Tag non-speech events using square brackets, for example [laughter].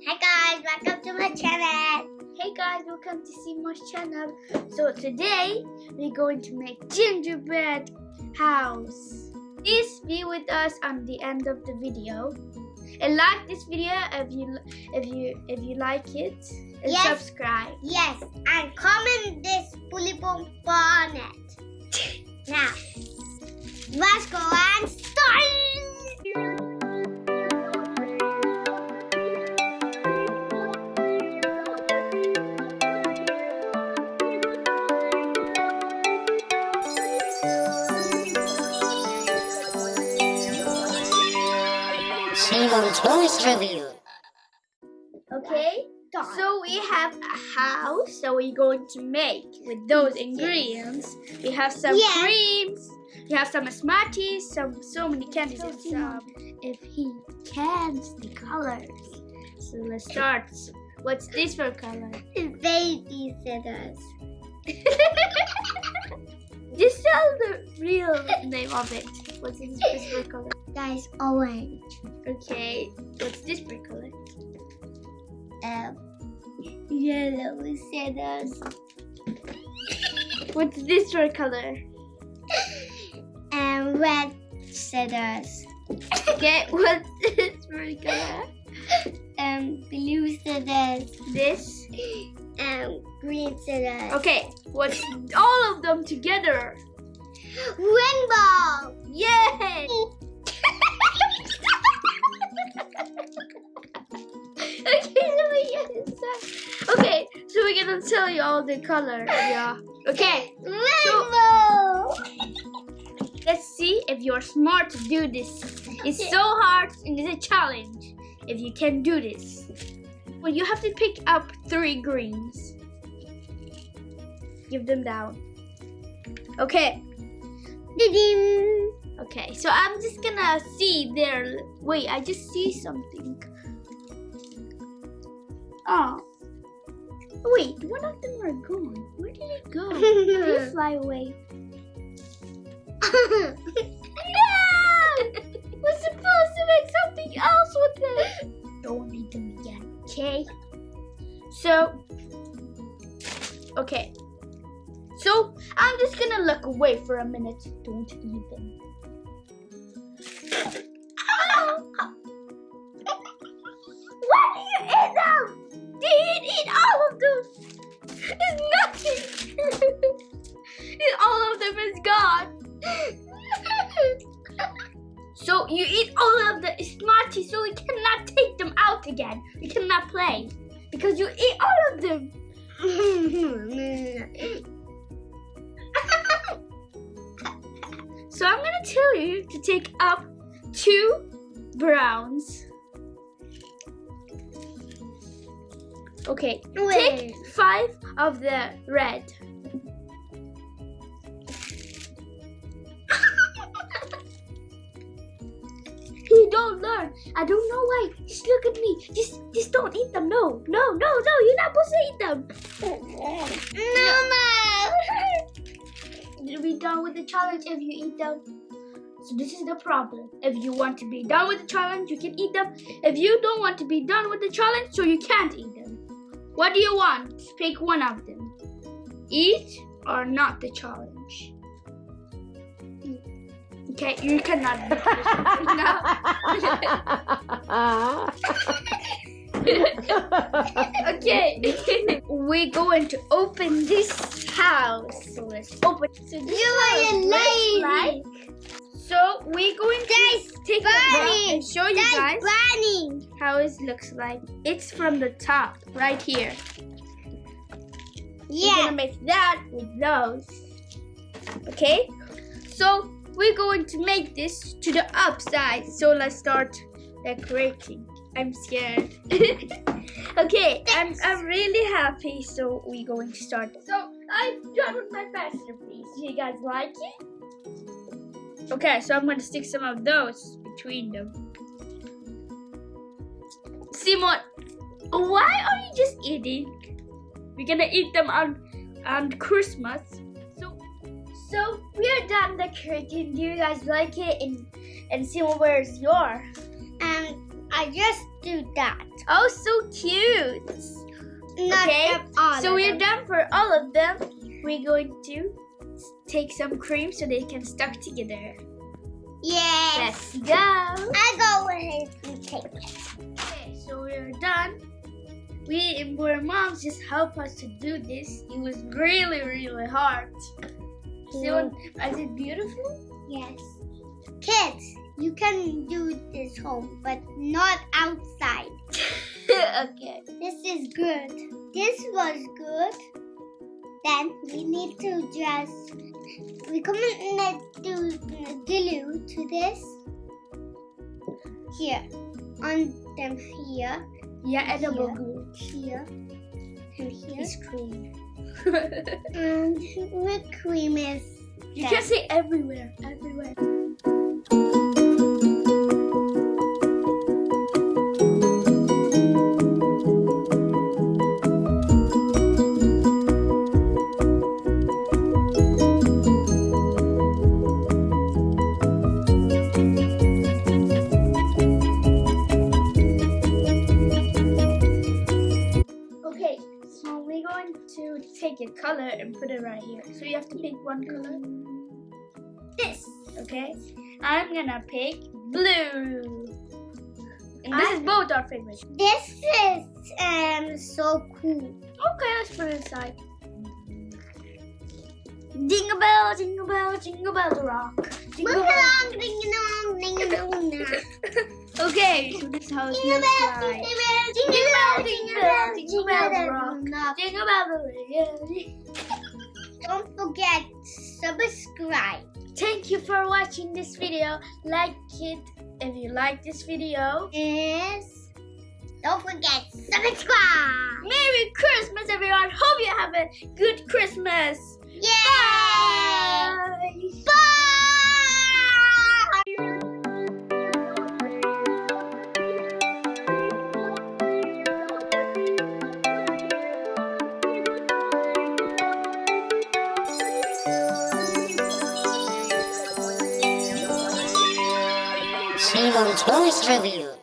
Hey guys, welcome to my channel. Hey guys, welcome to Seymour's channel. So today we're going to make gingerbread house. Please be with us on the end of the video. And like this video if you if you if you like it. And Yes. subscribe. Yes, and comment this bully bump on it. Now, let's go and start. Simon Toys Review. Okay? So we have a house that we're going to make with those ingredients. We have some Yes. creams, we have some Smarties, some so many candies and some if he cans the colors. So let's start. What's this for color? Baby scissors. [laughs] Just tell the real name of it. What's this this color? That is orange. Okay. What's this for color? Um, yellow scissors. What's this for color? [laughs] And red scissors. Okay, [laughs] what's this for color? And blue scissors. This. And green scissors. Okay, what's all of them together? Tell you all the colors. Yeah. Okay, Rainbow. let's see if you're smart to do this. It's so hard and it's a challenge if you can do this. Well, you have to pick up three greens. Give them down. Okay. Ding. Okay, so I'm just gonna see there. Wait, I just see something. Oh. Oh, wait, one of them are gone. Where did it go? Did it [laughs] fly away? No! We're supposed to make something else with it. Don't need them again, okay? So, okay. So, I'm just gonna look away for a minute. Don't eat you eat all of the Smarties, so we cannot take them out again. We cannot play because you eat all of them. [laughs] So I'm gonna tell you to take up two browns. Okay, take five of the red. I don't know why. Just look at me. Just, just don't eat them. No, no, no, no. You're not supposed to eat them. No, You'll be done with the challenge if you eat them. So this is the problem. If you want to be done with the challenge, you can eat them. If you don't want to be done with the challenge, so you can't eat them. What do you want? Pick one of them. Eat or not the challenge. Okay, you cannot do this. No. [laughs] okay. [laughs] We're going to open this house. So let's open. So this You are a lady. like- So we're going to Guys, take a Bunny. look and show you That's guys burning. how it looks like. It's from the top, right here. Yeah. We're gonna make that with those. Okay? So we're going to make this to the upside. So let's start decorating. I'm scared. [laughs] okay, I'm I'm really happy. So we're going to start. So I'm done with my masterpiece. Do you guys like it? Okay, so I'm gonna stick some of those between them. Simon, why are you just eating? We're gonna eat them on on Christmas. So we are done decorating. Do you guys like it? And and Simon, where's your? And I just do that. Oh, so cute. Not Okay, so we're done for all of them. We're going to take some cream so they can stuck together. Yes. Let's go. I go ahead and take it. Okay, so we're done. We and our moms just help us to do this. It was really, really hard. So, is it beautiful? Yes. Kids, you can do this home, but not outside. [laughs] okay. This is good. This was good. Then we mm. need to just we gonna do glue to this here on them here, Yeah, edible glue. here, and here, It's cream. And [laughs] um, whipped cream is. you there. can say everywhere, everywhere. Color and put it right here. So you have to pick one color. This, okay? I'm gonna pick blue. And this is both our favorites. This is um so cool. Okay, let's put it aside. Jingle bell, jingle bell, jingle bell the rock. Jingle bell. along, ding ding ding. Okay, so this is how it Jingle looks bell, like. jingle bell, jingle bell, jingle bell, jingle bell. Jingle bell, yeah. Don't forget subscribe. Thank you for watching this video. Like it if you like this video. Yes. Don't forget subscribe. Merry Christmas, everyone. Hope you have a good Christmas. Yay! Bye. Toys Review.